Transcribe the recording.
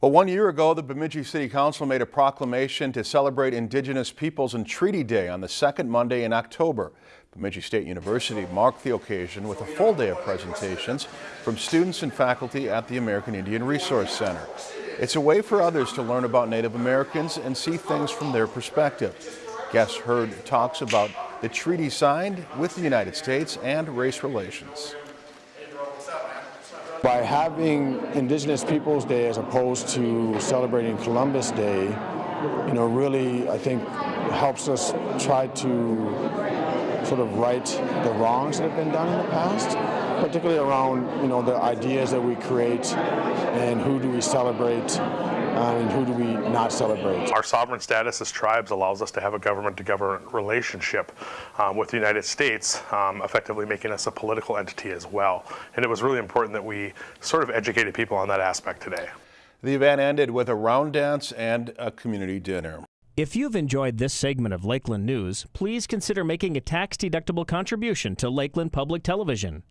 Well, one year ago, the Bemidji City Council made a proclamation to celebrate Indigenous Peoples and Treaty Day on the second Monday in October. Bemidji State University marked the occasion with a full day of presentations from students and faculty at the American Indian Resource Center. It's a way for others to learn about Native Americans and see things from their perspective. Guests heard talks about the treaty signed with the United States and race relations. By having Indigenous Peoples Day as opposed to celebrating Columbus Day, you know, really, I think helps us try to sort of right the wrongs that have been done in the past, particularly around, you know, the ideas that we create and who do we celebrate uh, and who do we not celebrate. Our sovereign status as tribes allows us to have a government-to-government relationship um, with the United States, um, effectively making us a political entity as well. And it was really important that we sort of educated people on that aspect today. The event ended with a round dance and a community dinner. If you've enjoyed this segment of Lakeland News, please consider making a tax-deductible contribution to Lakeland Public Television.